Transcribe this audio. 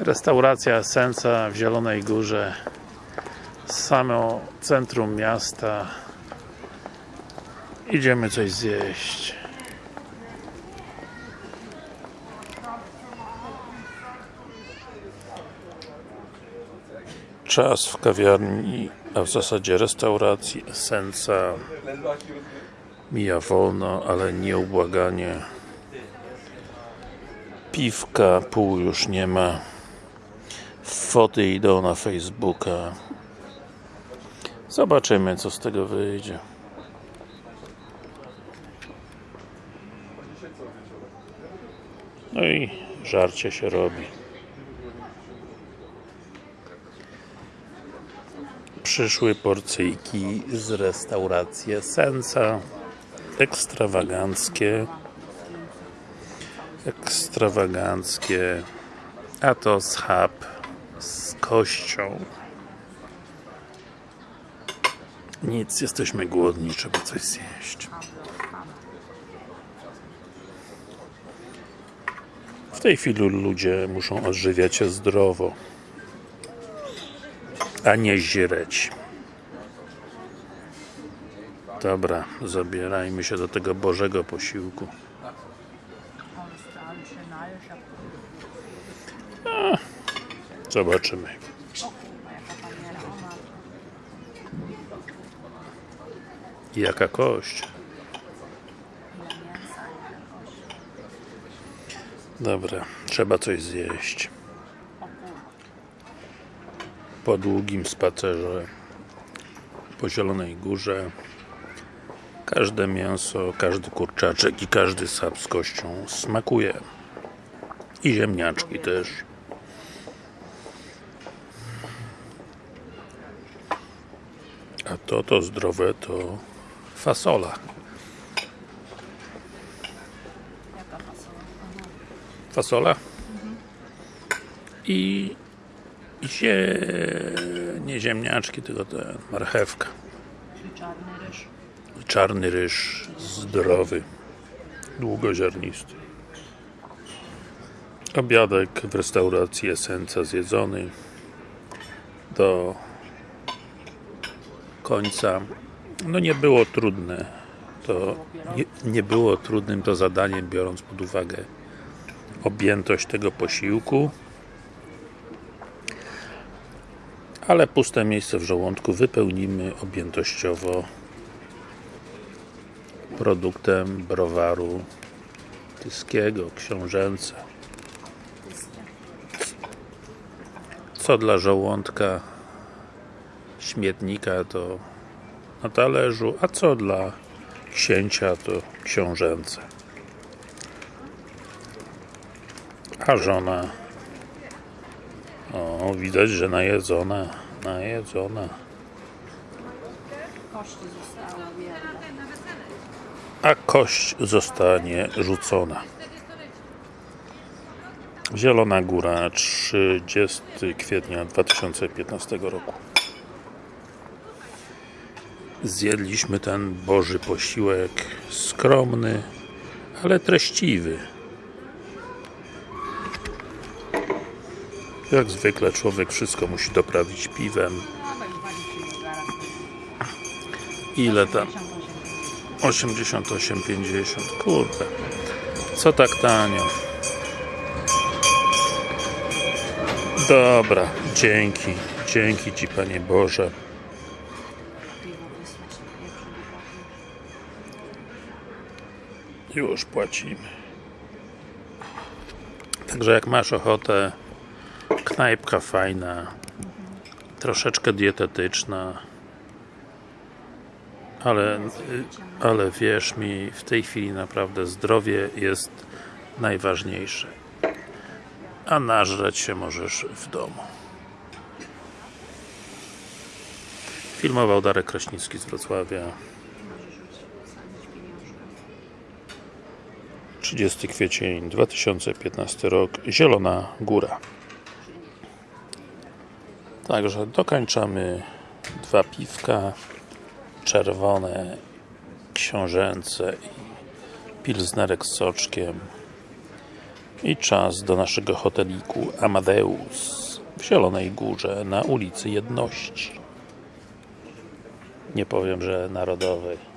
Restauracja Esenca w Zielonej Górze. Samo centrum miasta. Idziemy coś zjeść. Czas w kawiarni, a w zasadzie restauracji Esenca mija wolno, ale nieubłaganie. Piwka pół już nie ma foty idą na Facebooka. Zobaczymy co z tego wyjdzie. No i żarcie się robi. Przyszły porcyjki z restauracji Sensa. Ekstrawaganckie. Ekstrawaganckie. A to schab z kością. Nic, jesteśmy głodni, trzeba coś zjeść. W tej chwili ludzie muszą odżywiać się zdrowo a nie źreć dobra, zabierajmy się do tego Bożego posiłku Zobaczymy. Jaka kość? Dobra, trzeba coś zjeść. Po długim spacerze po Zielonej Górze każde mięso, każdy kurczaczek i każdy sap z kością smakuje. I ziemniaczki też. A to, to zdrowe to fasola. Fasola? I zie... nie ziemniaczki, tylko te marchewka. czarny ryż. I czarny ryż zdrowy, długoziarnisty. Obiadek w restauracji Esenca zjedzony do końca. No nie było trudne. To nie, nie było trudnym to zadaniem biorąc pod uwagę objętość tego posiłku. Ale puste miejsce w żołądku wypełnimy objętościowo produktem browaru tyskiego, książęce. Co dla żołądka śmietnika to na talerzu, a co dla księcia to książęce. A żona? O, widać, że najedzona najedzona. A kość zostanie rzucona. Zielona Góra 30 kwietnia 2015 roku zjedliśmy ten Boży posiłek skromny, ale treściwy. Jak zwykle człowiek wszystko musi doprawić piwem. Ile tam? 88,50 kurde. Co tak tanio? Dobra, dzięki dzięki Ci Panie Boże już płacimy. Także jak masz ochotę knajpka fajna troszeczkę dietetyczna ale, ale wierz mi, w tej chwili naprawdę zdrowie jest najważniejsze. A nażreć się możesz w domu. Filmował Darek Kraśnicki z Wrocławia 30 kwiecień 2015 rok Zielona Góra Także dokończamy dwa piwka czerwone, książęce i pilznerek z soczkiem I czas do naszego hoteliku Amadeus w Zielonej Górze na ulicy Jedności. Nie powiem, że Narodowej.